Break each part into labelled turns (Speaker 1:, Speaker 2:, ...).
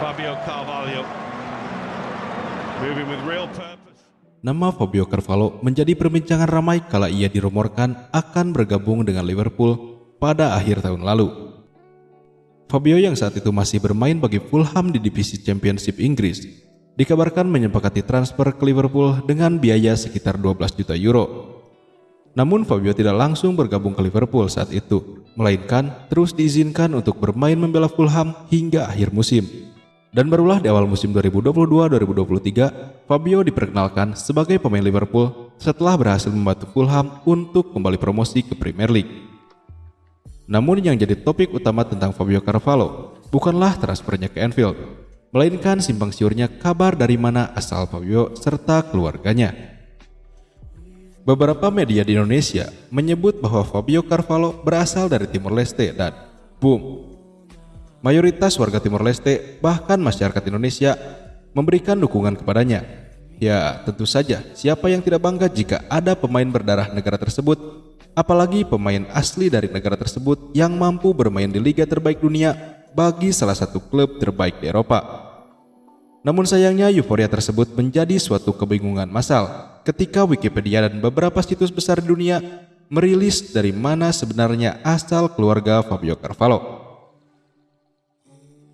Speaker 1: Fabio Carvalho moving with real purpose.
Speaker 2: Nama Fabio Carvalho menjadi perbincangan ramai kala ia dirumorkan akan bergabung dengan Liverpool pada akhir tahun lalu. Fabio yang saat itu masih bermain bagi Fulham di divisi Championship Inggris, dikabarkan menyepakati transfer ke Liverpool dengan biaya sekitar 12 juta euro. Namun Fabio tidak langsung bergabung ke Liverpool saat itu, melainkan terus diizinkan untuk bermain membela Fulham hingga akhir musim. Dan barulah di awal musim 2022-2023, Fabio diperkenalkan sebagai pemain Liverpool setelah berhasil membantu Fulham untuk kembali promosi ke Premier League. Namun yang jadi topik utama tentang Fabio Carvalho bukanlah transfernya ke Anfield, melainkan simpang siurnya kabar dari mana asal Fabio serta keluarganya. Beberapa media di Indonesia menyebut bahwa Fabio Carvalho berasal dari Timor Leste dan boom, Mayoritas warga Timor Leste, bahkan masyarakat Indonesia, memberikan dukungan kepadanya. Ya, tentu saja, siapa yang tidak bangga jika ada pemain berdarah negara tersebut, apalagi pemain asli dari negara tersebut yang mampu bermain di liga terbaik dunia bagi salah satu klub terbaik di Eropa. Namun sayangnya euforia tersebut menjadi suatu kebingungan massal ketika Wikipedia dan beberapa situs besar dunia merilis dari mana sebenarnya asal keluarga Fabio Carvalho.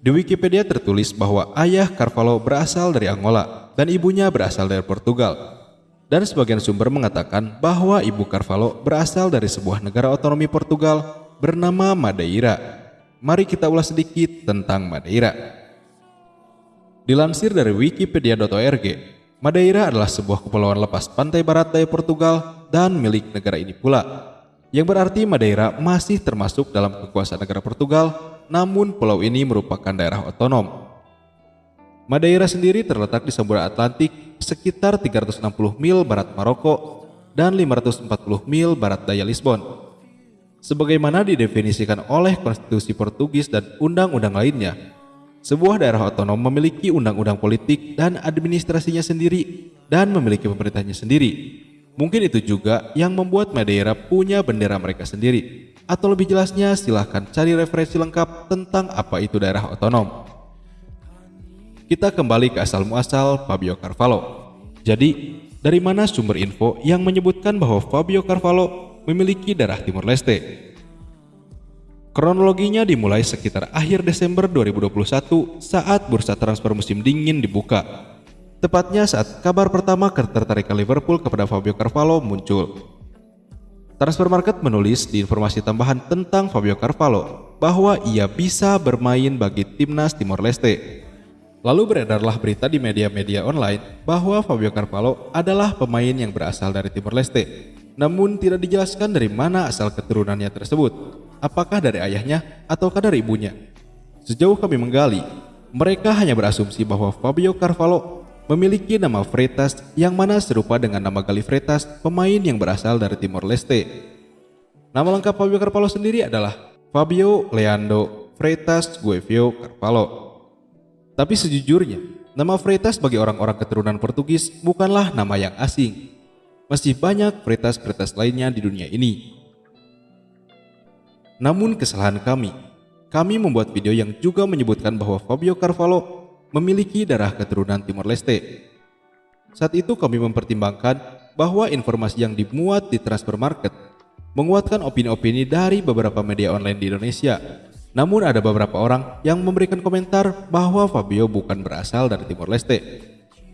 Speaker 2: Di Wikipedia tertulis bahwa ayah Carvalho berasal dari Angola dan ibunya berasal dari Portugal. Dan sebagian sumber mengatakan bahwa ibu Carvalho berasal dari sebuah negara otonomi Portugal bernama Madeira. Mari kita ulas sedikit tentang Madeira. Dilansir dari wikipedia.org, Madeira adalah sebuah kepulauan lepas pantai barat daya Portugal dan milik negara ini pula. Yang berarti Madeira masih termasuk dalam kekuasaan negara Portugal namun pulau ini merupakan daerah otonom. Madeira sendiri terletak di Samudra Atlantik sekitar 360 mil barat Maroko dan 540 mil barat daya Lisbon. Sebagaimana didefinisikan oleh konstitusi Portugis dan undang-undang lainnya, sebuah daerah otonom memiliki undang-undang politik dan administrasinya sendiri dan memiliki pemerintahnya sendiri. Mungkin itu juga yang membuat Madeira punya bendera mereka sendiri. Atau lebih jelasnya silahkan cari referensi lengkap tentang apa itu daerah otonom. Kita kembali ke asal muasal Fabio Carvalho. Jadi, dari mana sumber info yang menyebutkan bahwa Fabio Carvalho memiliki darah Timur Leste? Kronologinya dimulai sekitar akhir Desember 2021 saat bursa transfer musim dingin dibuka. Tepatnya saat kabar pertama ketertarikan Liverpool kepada Fabio Carvalho muncul. Transfer Market menulis di informasi tambahan tentang Fabio Carvalho bahwa ia bisa bermain bagi timnas Timor Leste. Lalu beredarlah berita di media-media online bahwa Fabio Carvalho adalah pemain yang berasal dari Timor Leste. Namun tidak dijelaskan dari mana asal keturunannya tersebut. Apakah dari ayahnya ataukah dari ibunya? Sejauh kami menggali, mereka hanya berasumsi bahwa Fabio Carvalho memiliki nama Freitas yang mana serupa dengan nama Gali Freitas, pemain yang berasal dari Timor Leste. Nama lengkap Fabio Carvalho sendiri adalah Fabio Leandro Freitas Guevio Carvalho. Tapi sejujurnya, nama Freitas bagi orang-orang keturunan Portugis bukanlah nama yang asing. Masih banyak Freitas-Freitas lainnya di dunia ini. Namun kesalahan kami, kami membuat video yang juga menyebutkan bahwa Fabio Carvalho memiliki darah keturunan Timor Leste. Saat itu kami mempertimbangkan bahwa informasi yang dimuat di transfer market menguatkan opini-opini dari beberapa media online di Indonesia. Namun ada beberapa orang yang memberikan komentar bahwa Fabio bukan berasal dari Timor Leste.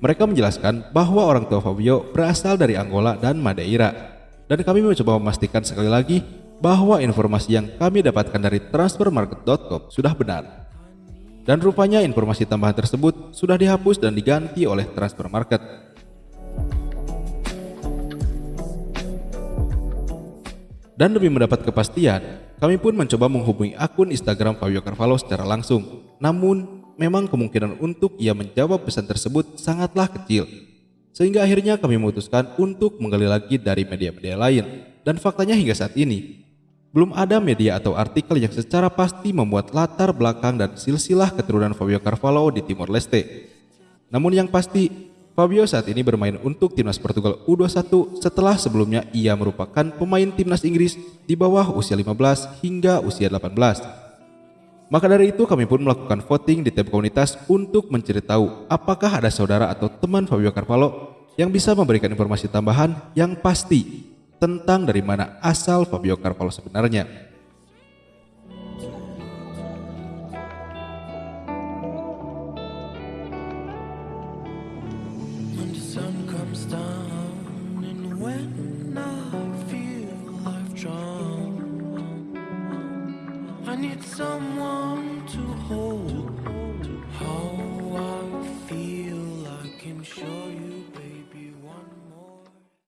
Speaker 2: Mereka menjelaskan bahwa orang tua Fabio berasal dari Angola dan Madeira. Dan kami mencoba memastikan sekali lagi bahwa informasi yang kami dapatkan dari transfermarket.com sudah benar. Dan rupanya informasi tambahan tersebut sudah dihapus dan diganti oleh transfer market. Dan demi mendapat kepastian, kami pun mencoba menghubungi akun Instagram Fabio Carvalho secara langsung. Namun, memang kemungkinan untuk ia menjawab pesan tersebut sangatlah kecil. Sehingga akhirnya kami memutuskan untuk menggali lagi dari media-media lain. Dan faktanya hingga saat ini, belum ada media atau artikel yang secara pasti membuat latar belakang dan silsilah keturunan Fabio Carvalho di Timor Leste. Namun yang pasti, Fabio saat ini bermain untuk timnas Portugal U21 setelah sebelumnya ia merupakan pemain timnas Inggris di bawah usia 15 hingga usia 18. Maka dari itu kami pun melakukan voting di tab komunitas untuk mencari tahu apakah ada saudara atau teman Fabio Carvalho yang bisa memberikan informasi tambahan yang pasti tentang dari mana asal Fabio Carvalho sebenarnya.
Speaker 3: Show you.